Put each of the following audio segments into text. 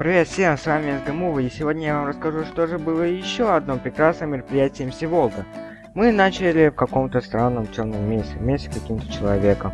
Привет всем, с вами СГМУВ, и сегодня я вам расскажу, что же было еще одно прекрасное мероприятие МС Волга. Мы начали в каком-то странном темном месте, вместе с каким-то человеком.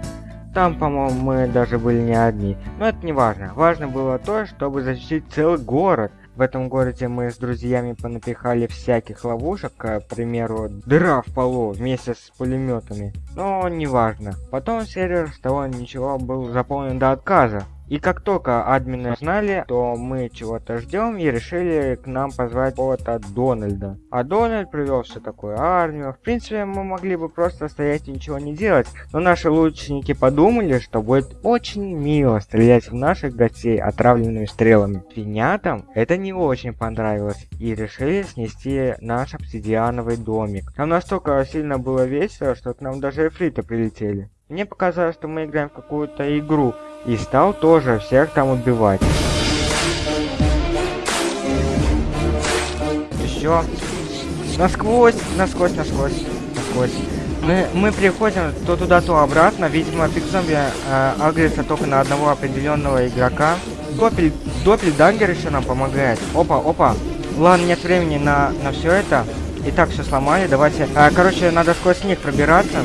Там, по-моему, мы даже были не одни, но это не важно. Важно было то, чтобы защитить целый город. В этом городе мы с друзьями понапихали всяких ловушек, к примеру, дыра в полу вместе с пулеметами. Но не важно. Потом сервер с того ничего был заполнен до отказа. И как только админы знали, то мы чего-то ждем и решили к нам позвать какого-то Дональда. А Дональд привел все такую армию. В принципе, мы могли бы просто стоять и ничего не делать. Но наши лучники подумали, что будет очень мило стрелять в наших гостей отравленными стрелами. Финятам это не очень понравилось и решили снести наш обсидиановый домик. Нам настолько сильно было весело, что к нам даже эфриты прилетели. Мне показалось, что мы играем в какую-то игру, и стал тоже всех там убивать. Еще. Насквозь, насквозь, насквозь, насквозь. Мы, мы приходим то туда, то обратно. Видимо, пик зомби э, агрится только на одного определенного игрока. Допель, Доппельдангер еще нам помогает. Опа, опа. Ладно, нет времени на, на все это. Итак, все сломали. Давайте. А, короче, надо сквозь них пробираться.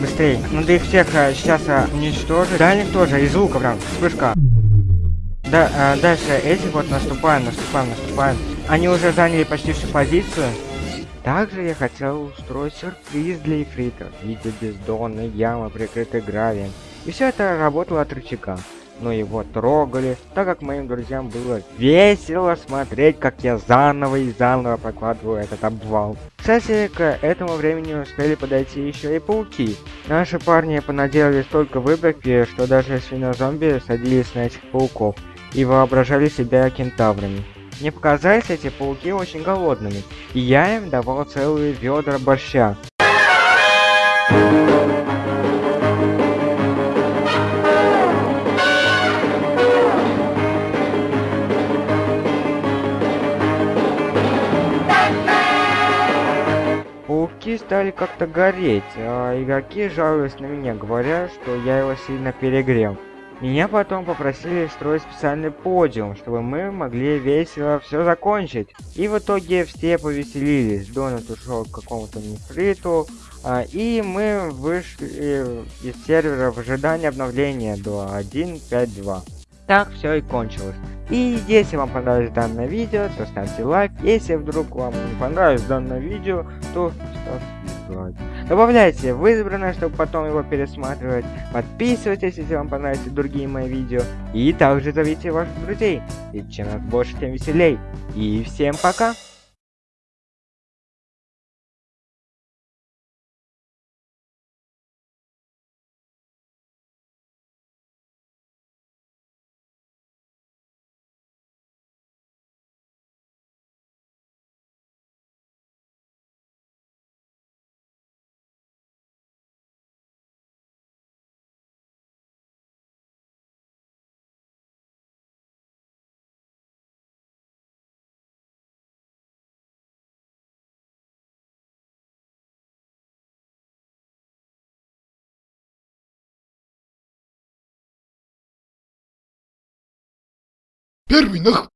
Быстрее. Надо их всех а, сейчас а, уничтожить. Дальних тоже, из лука прям. Вспышка. Да, а, дальше этих вот наступаем, наступаем, наступаем. Они уже заняли почти всю позицию. Также я хотел устроить сюрприз для эфрита. Видите бездонные ямы, прикрытые гравием. И все это работало от рычага но его трогали, так как моим друзьям было весело смотреть, как я заново и заново прокладываю этот обвал. Кстати, к этому времени успели подойти еще и пауки. Наши парни понаделали столько выборки, что даже свинозомби садились на этих пауков и воображали себя кентаврами. Мне показались эти пауки очень голодными, и я им давал целые ведра борща. Пауки стали как-то гореть, а игроки жаловались на меня, говоря, что я его сильно перегрел. Меня потом попросили строить специальный подиум, чтобы мы могли весело все закончить. И в итоге все повеселились. Донат ушел к какому-то нефриту, а, и мы вышли из сервера в ожидании обновления до 1.5.2. Так все и кончилось. И если вам понравилось данное видео, то ставьте лайк. Если вдруг вам не понравилось данное видео, то ставьте дизлайк. Добавляйте в избранное, чтобы потом его пересматривать. Подписывайтесь, если вам понравятся другие мои видео. И также зовите ваших друзей. Ведь чем нас больше, тем веселей. И всем пока! Первый нах...